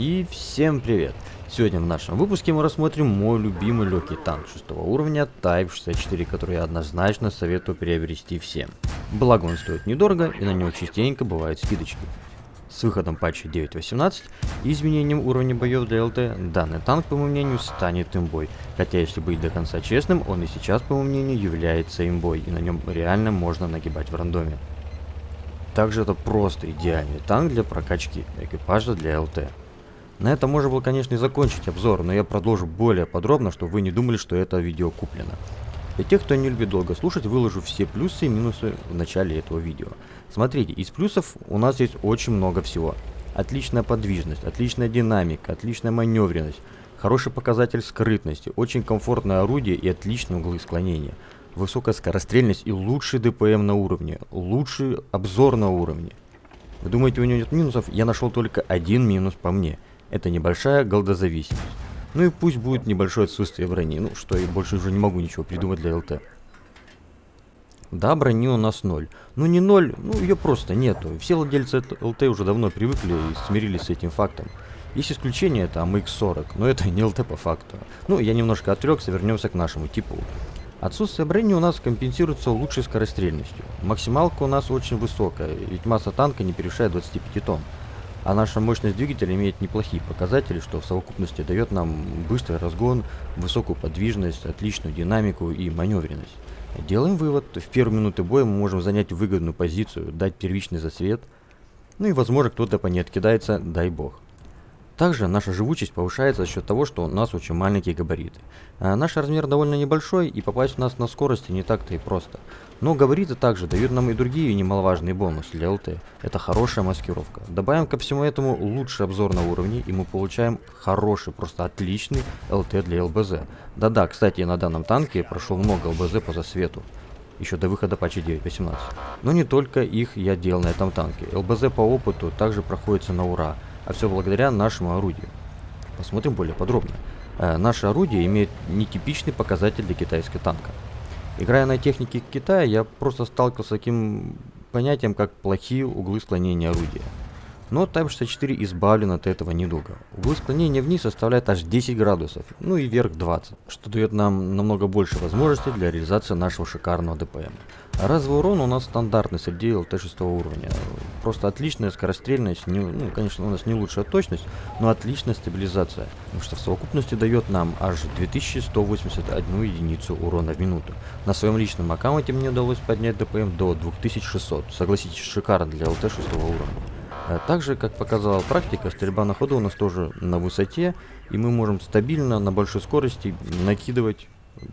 И всем привет! Сегодня в нашем выпуске мы рассмотрим мой любимый легкий танк 6 уровня Type 64, который я однозначно советую приобрести всем. Благо он стоит недорого и на него частенько бывают скидочки. С выходом патча 9.18 и изменением уровня боев для ЛТ, данный танк, по моему мнению, станет имбой. Хотя, если быть до конца честным, он и сейчас, по моему мнению, является имбой, и на нем реально можно нагибать в рандоме. Также это просто идеальный танк для прокачки экипажа для ЛТ. На этом можно было, конечно, и закончить обзор, но я продолжу более подробно, чтобы вы не думали, что это видео куплено. Для тех, кто не любит долго слушать, выложу все плюсы и минусы в начале этого видео. Смотрите, из плюсов у нас есть очень много всего. Отличная подвижность, отличная динамика, отличная маневренность, хороший показатель скрытности, очень комфортное орудие и отличные углы склонения. Высокая скорострельность и лучший ДПМ на уровне, лучший обзор на уровне. Вы думаете, у него нет минусов? Я нашел только один минус по мне – это небольшая голдозависимость. Ну и пусть будет небольшое отсутствие брони, ну что я больше уже не могу ничего придумать для ЛТ. Да, брони у нас ноль. Ну не ноль, ну ее просто нету. Все владельцы ЛТ уже давно привыкли и смирились с этим фактом. Есть исключение, это АМХ-40, но это не ЛТ по факту. Ну, я немножко отвлекся, вернемся к нашему типу. Отсутствие брони у нас компенсируется лучшей скорострельностью. Максималка у нас очень высокая, ведь масса танка не превышает 25 тонн. А наша мощность двигателя имеет неплохие показатели, что в совокупности дает нам быстрый разгон, высокую подвижность, отличную динамику и маневренность. Делаем вывод, в первые минуты боя мы можем занять выгодную позицию, дать первичный засвет, ну и возможно кто-то по ней откидается, дай бог. Также наша живучесть повышается за счет того, что у нас очень маленькие габариты. А наш размер довольно небольшой и попасть в нас на скорости не так-то и просто. Но габариты также дают нам и другие немаловажные бонусы для ЛТ. Это хорошая маскировка. Добавим ко всему этому лучший обзор на уровне и мы получаем хороший, просто отличный ЛТ для ЛБЗ. Да-да, кстати, на данном танке прошел много ЛБЗ по засвету еще до выхода патча 9.18. Но не только их я делал на этом танке. ЛБЗ по опыту также проходится на ура а все благодаря нашему орудию. Посмотрим более подробно. Э, наше орудие имеет нетипичный показатель для китайской танка. Играя на технике Китая, я просто сталкивался с таким понятием, как плохие углы склонения орудия. Но Type 64 избавлен от этого недуга. Углы склонения вниз составляют аж 10 градусов, ну и вверх 20, что дает нам намного больше возможностей для реализации нашего шикарного ДПМ. Разовый урон у нас стандартный среди ЛТ 6 уровня. Просто отличная скорострельность, не, ну, конечно, у нас не лучшая точность, но отличная стабилизация, потому что в совокупности дает нам аж 2181 единицу урона в минуту. На своем личном аккаунте мне удалось поднять ДПМ до 2600, согласитесь, шикарно для ЛТ 6 уровня. А также, как показала практика, стрельба на ходу у нас тоже на высоте, и мы можем стабильно на большой скорости накидывать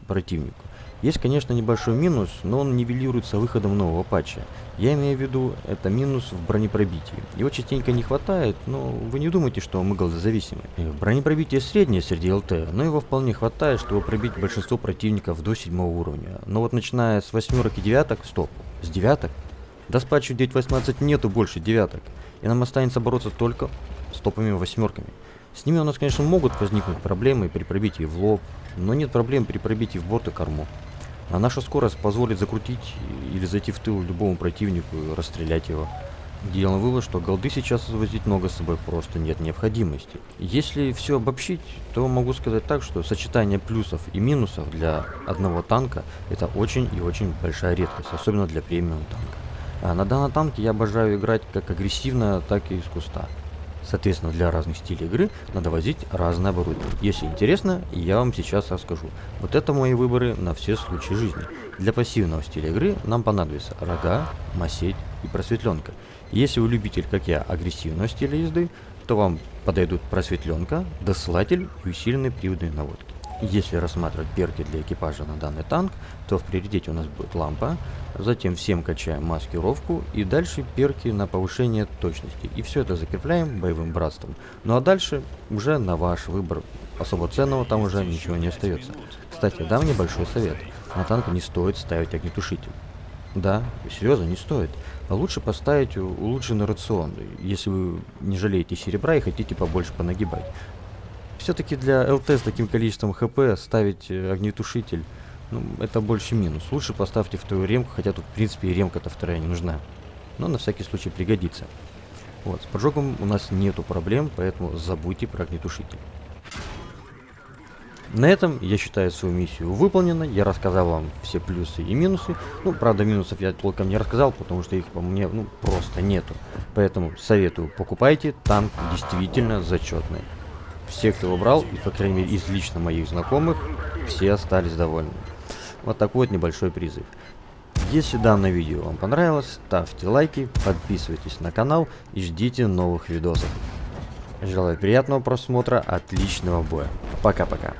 противнику. Есть, конечно, небольшой минус, но он нивелируется выходом нового патча. Я имею в виду, это минус в бронепробитии. Его частенько не хватает, но вы не думайте, что мы голдозависимы. Бронепробитие среднее среди ЛТ, но его вполне хватает, чтобы пробить большинство противников до седьмого уровня. Но вот начиная с восьмерок и девяток, стоп, с девяток? До с патчу 9.18 нету больше девяток и нам останется бороться только с топовыми восьмерками. С ними у нас, конечно, могут возникнуть проблемы при пробитии в лоб, но нет проблем при пробитии в борт и корму. А наша скорость позволит закрутить или зайти в тыл любому противнику и расстрелять его. Делаем вывод, что голды сейчас возить много с собой просто нет необходимости. Если все обобщить, то могу сказать так, что сочетание плюсов и минусов для одного танка это очень и очень большая редкость, особенно для премиум танка. А на данном танке я обожаю играть как агрессивно, так и из куста. Соответственно, для разных стилей игры надо возить разное оборудование. Если интересно, я вам сейчас расскажу. Вот это мои выборы на все случаи жизни. Для пассивного стиля игры нам понадобится рога, масеть и просветленка. Если вы любитель, как я, агрессивного стиля езды, то вам подойдут просветленка, досылатель и усиленные приводные наводки. Если рассматривать перки для экипажа на данный танк, то в приоритете у нас будет лампа, затем всем качаем маскировку и дальше перки на повышение точности. И все это закрепляем боевым братством. Ну а дальше уже на ваш выбор. Особо ценного там уже ничего не остается. Кстати, дам небольшой совет. На танк не стоит ставить огнетушитель. Да, серьезно, не стоит. А лучше поставить улучшенный рацион, если вы не жалеете серебра и хотите побольше понагибать. Все-таки для ЛТ с таким количеством ХП ставить э, огнетушитель, ну, это больше минус. Лучше поставьте вторую ремку, хотя тут, в принципе, и ремка-то вторая не нужна. Но на всякий случай пригодится. Вот, с поджогом у нас нету проблем, поэтому забудьте про огнетушитель. На этом я считаю свою миссию выполненной. Я рассказал вам все плюсы и минусы. Ну, правда, минусов я толком не рассказал, потому что их по мне ну, просто нету. Поэтому советую, покупайте, танк действительно зачетный. Все, кто его брал, и по крайней мере из лично моих знакомых, все остались довольны. Вот такой вот небольшой призыв. Если данное видео вам понравилось, ставьте лайки, подписывайтесь на канал и ждите новых видосов. Желаю приятного просмотра, отличного боя. Пока-пока.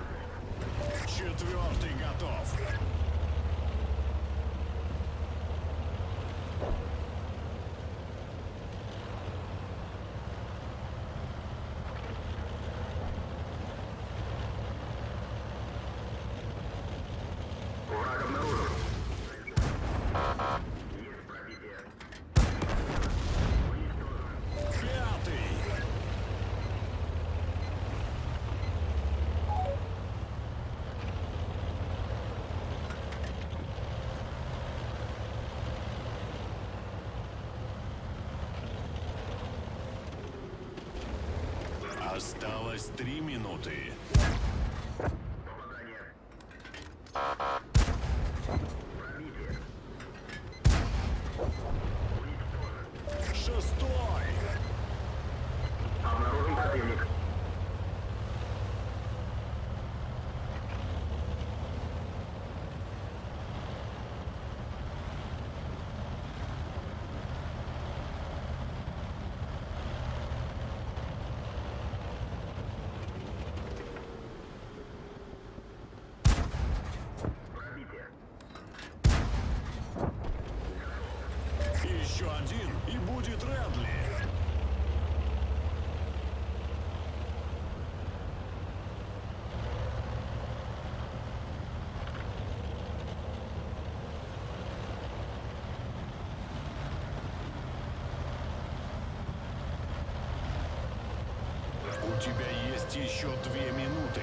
Осталось три минуты. У тебя есть еще две минуты.